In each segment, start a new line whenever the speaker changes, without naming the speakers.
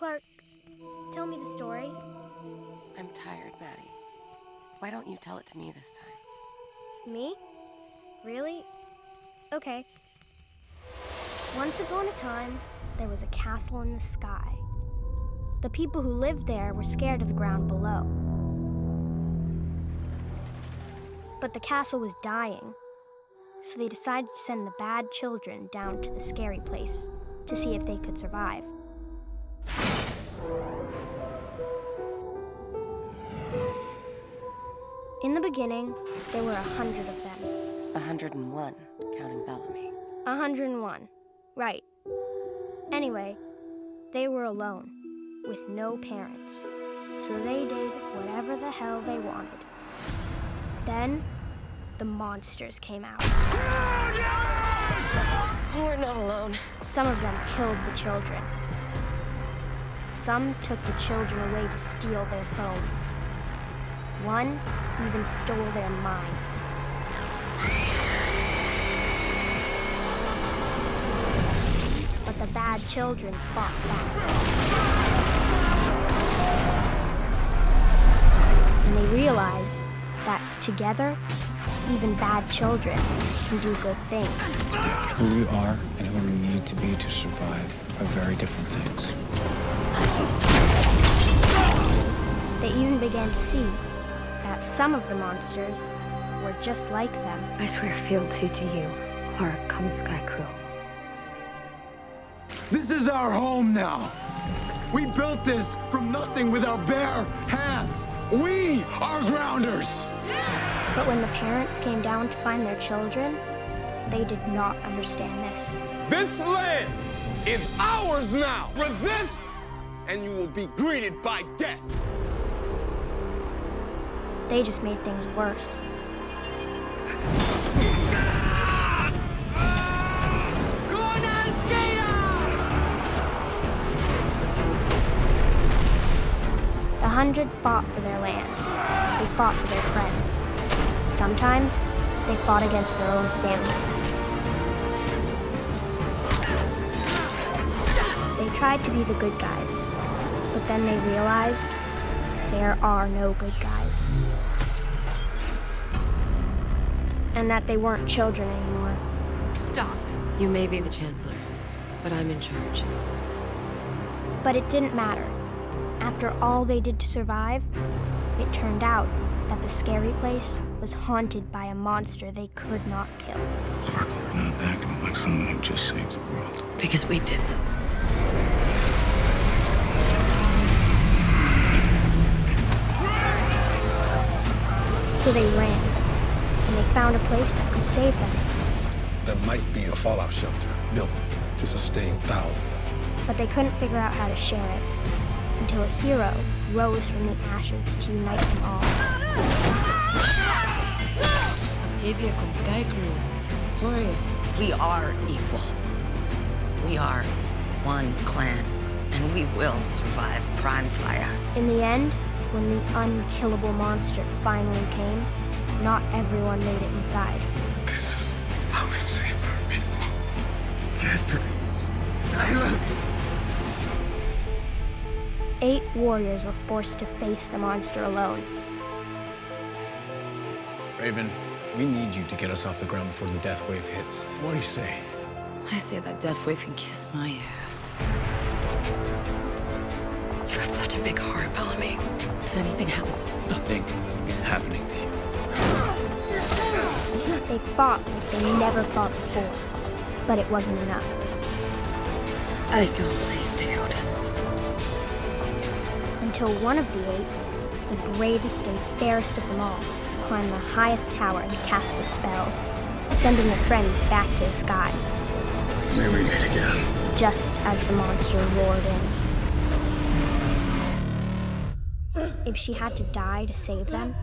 Clarke, tell me the story.
I'm tired, Madi. Why don't you tell it to me this time?
Me? Really? Okay. Once upon a time, there was a castle in the sky. The people who lived there were scared of the ground below. But the castle was dying, so they decided to send the bad children down to the scary place to see if they could survive. In the beginning, there were a hundred of them.
A 101, counting Bellamy.
A hundred and one. Right. Anyway, they were alone, with no parents. So they did whatever the hell they wanted. Then, the monsters came out.
We're not alone.
Some of them killed the children. Some took the children away to steal their bones. One even stole their minds. But the bad children fought back. And they realized that together, even bad children can do good things.
Who we are and who we need to be to survive are very different things.
They even began to see that some of the monsters were just like them.
I swear fealty to you, Clarke kom Skaikru.
This is our home now. We built this from nothing with our bare hands. We are grounders.
But when the parents came down to find their children, they did not understand this.
This land is ours now. Resist, and you will be greeted by death.
They just made things worse. The hundred fought for their land. They fought for their friends. Sometimes they fought against their own families. They tried to be the good guys, but then they realized there are no good guys. And that they weren't children anymore.
Stop. You may be the Chancellor, but I'm in charge.
But it didn't matter. After all they did to survive, it turned out that the scary place was haunted by a monster they could not kill.
Clarke, you're not acting like someone who just saved the world.
Because we did.
So they ran, and they found a place that could save them.
There might be a fallout shelter built to sustain thousands.
But they couldn't figure out how to share it until a hero rose from the ashes to unite them all.
Octavia kom Skaikru is victorious. We are equal. We are one clan, and we will survive Praimfaya.
In the end, when the unkillable monster finally came, not everyone made it inside.
This is how we save our people. Jasper, Nyla.
Eight warriors were forced to face the monster alone.
Raven, we need you to get us off the ground before the death wave hits. What do you say?
I say that Death Wave can kiss my ass.
You've got such a big heart, Bellamy.
If anything happens to me,
Nothing is happening to you.
They fought like they never fought before, but it wasn't enough.
I go place down.
Until one of the eight, the bravest and fairest of them all, climbed the highest tower and cast a spell, sending the friends back to the sky,
May we meet again.
just as the monster roared in. If she had to die to save them,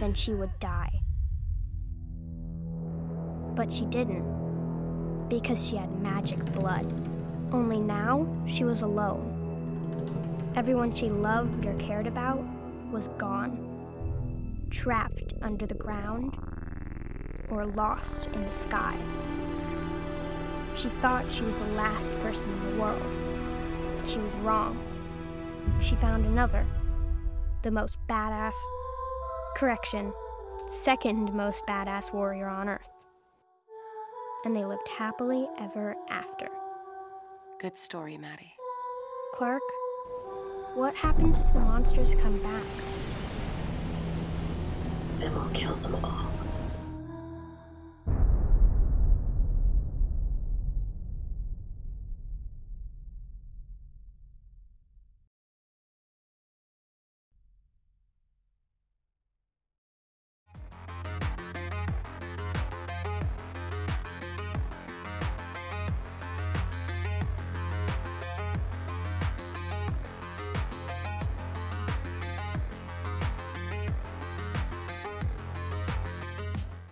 then she would die. But she didn't, because she had magic blood. Only now, she was alone. Everyone she loved or cared about was gone, trapped under the ground, or lost in the sky. She thought she was the last person in the world, but she was wrong. she found another, the most badass, correction, second most badass warrior on Earth. And they lived happily ever after.
Good story, Madi.
Clarke, what happens if the monsters come back?
Then we'll kill them all.